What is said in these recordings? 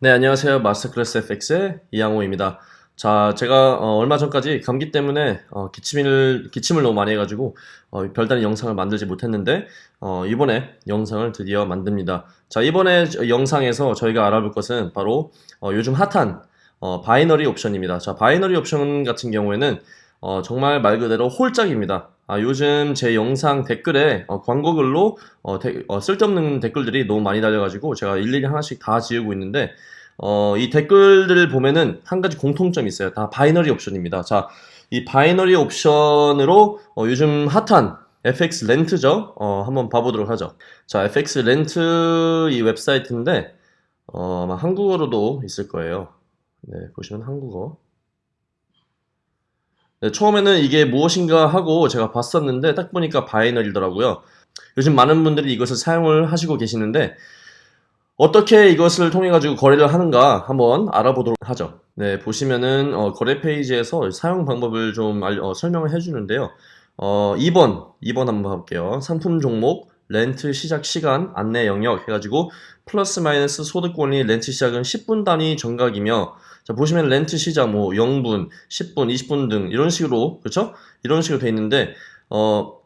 네, 안녕하세요. 마스터클래스 FX의 이양호입니다. 자, 제가 어, 얼마 전까지 감기 때문에 어, 기침을, 기침을 너무 많이 해가지고 어, 별다른 영상을 만들지 못했는데 어, 이번에 영상을 드디어 만듭니다. 자, 이번에 저- 영상에서 저희가 알아볼 것은 바로 어, 요즘 핫한 어, binary 옵션입니다. 자, binary 옵션 같은 경우에는 어, 정말 말 그대로 홀짝입니다. 아, 요즘 제 영상 댓글에 어, 광고글로 어, 데- 어, 쓸데없는 댓글들이 너무 많이 달려가지고 제가 일일이 하나씩 다 지우고 있는데 어, 이 댓글들을 보면은 한 가지 공통점이 있어요. 다 binary 옵션입니다. 자, 이 binary 옵션으로 어, 요즘 핫한 FX 렌트죠. 어, 한번 봐보도록 하죠. 자, FX 렌트 이 웹사이트인데 어, 아마 한국어로도 있을 거예요. 네, 보시면 한국어. 네, 처음에는 이게 무엇인가 하고 제가 봤었는데 딱 보니까 binary더라고요. 요즘 많은 분들이 이것을 사용을 하시고 계시는데 어떻게 이것을 통해 가지고 거래를 하는가 한번 알아보도록 하죠. 네, 보시면은 어, 거래 페이지에서 사용 방법을 좀 알- 어, 설명을 해주는데요. 어, 2번, 2번 한번 봐볼게요. 상품 종목, 렌트 시작 시간, 안내 영역 해가지고 플러스 마이너스 소득 권리 렌트 시작은 10분 단위 정각이며 자, 보시면 렌트 시작 뭐 0분, 10분, 20분 등 이런 식으로 그렇죠? 이런 식으로 돼 있는데 어,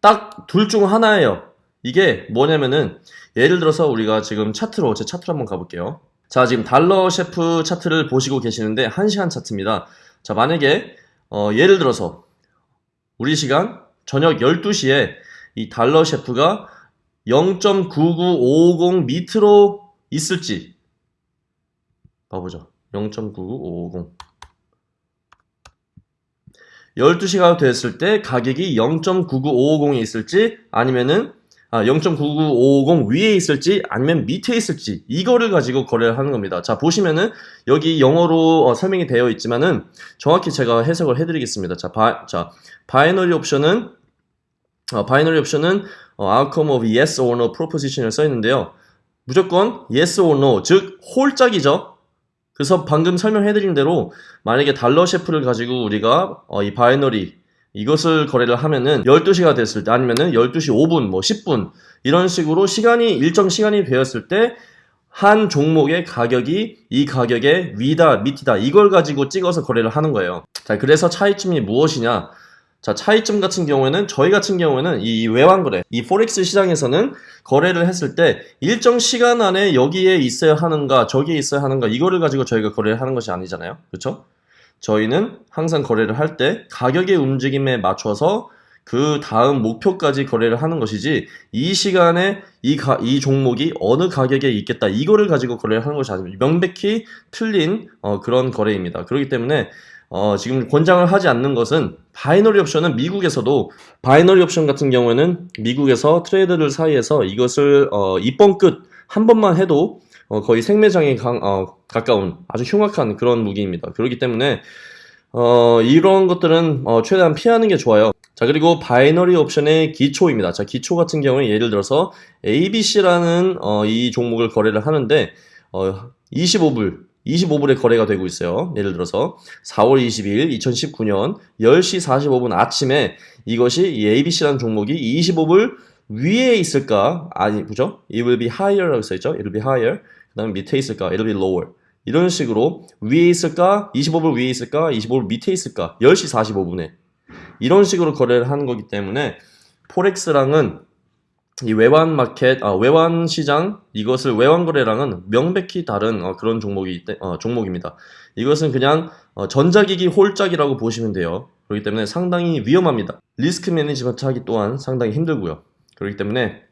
딱 둘 중 하나예요. 이게 뭐냐면은 예를 들어서 우리가 지금 차트로 제 차트로 한번 가볼게요. 자, 지금 달러 셰프 차트를 보시고 계시는데 1시간 차트입니다. 자, 만약에 어, 예를 들어서 우리 시간 저녁 12시에 이 달러 셰프가 0.99550 밑으로 있을지 봐보죠. 0.99550 12시가 됐을 때 가격이 0.99550이 있을지 아니면은 아, 0.99550 위에 있을지 아니면 밑에 있을지 이거를 가지고 거래를 하는 겁니다. 자 보시면은 여기 영어로 어, 설명이 되어 있지만은 정확히 제가 해석을 해드리겠습니다. 자, 바, 자 binary 옵션은 어, binary 옵션은 어, outcome of yes or no proposition을 써 있는데요. 무조건 yes or no 즉 홀짝이죠. 그래서 방금 설명해드린 대로 만약에 달러 CHF를 가지고 우리가 어, 이 binary 이것을 거래를 하면은 12시가 됐을 때 아니면은 12시 5분 뭐 10분 이런 식으로 시간이 일정 시간이 되었을 때 한 종목의 가격이 이 가격의 위다 밑이다 이걸 가지고 찍어서 거래를 하는 거예요. 자 그래서 차이점이 무엇이냐? 자 차이점 같은 경우에는 저희 같은 경우에는 이 외환 거래 이 forex 시장에서는 거래를 했을 때 일정 시간 안에 여기에 있어야 하는가 저기에 있어야 하는가 이거를 가지고 저희가 거래를 하는 것이 아니잖아요. 그렇죠? 저희는 항상 거래를 할 때 가격의 움직임에 맞춰서 그 다음 목표까지 거래를 하는 것이지 이 시간에 이, 가, 이 종목이 어느 가격에 있겠다 이거를 가지고 거래를 하는 것이 아닙니다. 명백히 틀린 어, 그런 거래입니다. 그렇기 때문에 어, 지금 권장을 하지 않는 것은 binary 옵션은 미국에서도 binary 옵션 같은 경우에는 미국에서 트레이더들 사이에서 이것을 어, 입번 끝 한 번만 해도 어, 거의 생매장에 강- 어, 가까운 아주 흉악한 그런 무기입니다. 그렇기 때문에 어, 이런 것들은 어, 최대한 피하는 게 좋아요. 자, 그리고 binary 옵션의 기초입니다. 자, 기초 같은 경우에 예를 들어서 ABC라는 어, 이 종목을 거래를 하는데 어, 25불, 25불에 거래가 되고 있어요. 예를 들어서 4월 20일 2019년 10시 45분 아침에 이것이 이 ABC라는 종목이 25불 위에 있을까? 아니, 그죠? It will be higher라고 써있죠? It will be higher. 그 다음에 밑에 있을까? It will be lower. 이런 식으로 위에 있을까? 25불 위에 있을까? 25불 밑에 있을까? 10시 45분에. 이런 식으로 거래를 하는 거기 때문에 forex랑은 이 외환 마켓, 아, 외환 시장 이것을 외환 거래랑은 명백히 다른 어, 그런 종목이 때- 어, 종목입니다. 이것은 그냥 어, 전자기기 홀짝이라고 보시면 돼요. 그렇기 때문에 상당히 위험합니다. risk management 하기 또한 상당히 힘들고요. 그렇기 때문에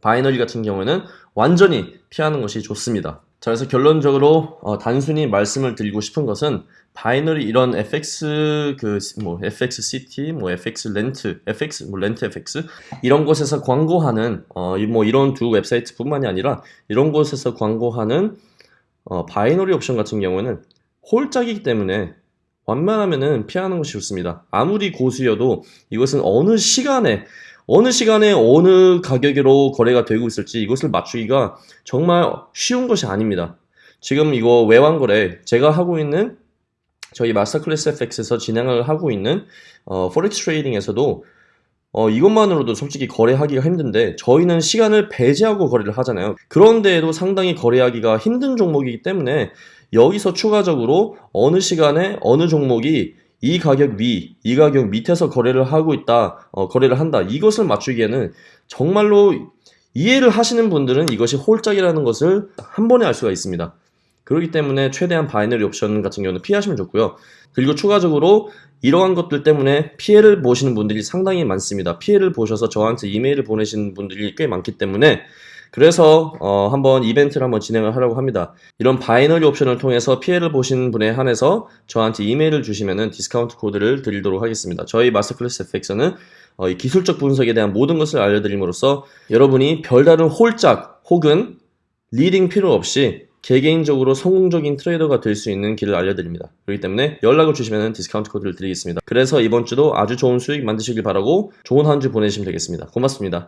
binary 같은 경우에는 완전히 피하는 것이 좋습니다. 자, 그래서 결론적으로 어, 단순히 말씀을 드리고 싶은 것은 binary 이런 FX 그 뭐 FX 시티, 뭐 FX 렌트, FX 뭐 렌트 FX 이런 곳에서 광고하는 어 뭐 이런 두 웹사이트뿐만이 아니라 이런 곳에서 광고하는 어, binary 옵션 같은 경우는 홀짝이기 때문에 웬만하면은 피하는 것이 좋습니다. 아무리 고수여도 이것은 어느 시간에 어느 시간에 어느 가격으로 거래가 되고 있을지 이것을 맞추기가 정말 쉬운 것이 아닙니다. 지금 이거 외환 거래 제가 하고 있는 저희 마스터 클래스 FX에서 진행을 하고 있는 어, forex trading에서도 어, 이것만으로도 솔직히 거래하기가 힘든데 저희는 시간을 배제하고 거래를 하잖아요. 그런데에도 상당히 거래하기가 힘든 종목이기 때문에 여기서 추가적으로 어느 시간에 어느 종목이 이 가격 위, 이 가격 밑에서 거래를 하고 있다, 어, 거래를 한다. 이것을 맞추기에는 정말로 이해를 하시는 분들은 이것이 홀짝이라는 것을 한 번에 알 수가 있습니다. 그렇기 때문에 최대한 binary 옵션 같은 경우는 피하시면 좋고요. 그리고 추가적으로 이러한 것들 때문에 피해를 보시는 분들이 상당히 많습니다. 피해를 보셔서 저한테 이메일을 보내시는 분들이 꽤 많기 때문에 그래서 어, 한번 이벤트를 한번 진행을 하려고 합니다. 이런 binary 옵션을 통해서 피해를 보신 분에 한해서 저한테 이메일을 주시면은 디스카운트 코드를 드리도록 하겠습니다. 저희 마스터 클래스 FX는 어, 이 기술적 분석에 대한 모든 것을 알려드림으로써 여러분이 별다른 홀짝 혹은 리딩 필요 없이 개개인적으로 성공적인 트레이더가 될 수 있는 길을 알려드립니다. 그렇기 때문에 연락을 주시면 디스카운트 코드를 드리겠습니다. 그래서 이번 주도 아주 좋은 수익 만드시길 바라고 좋은 한 주 보내시면 되겠습니다. 고맙습니다.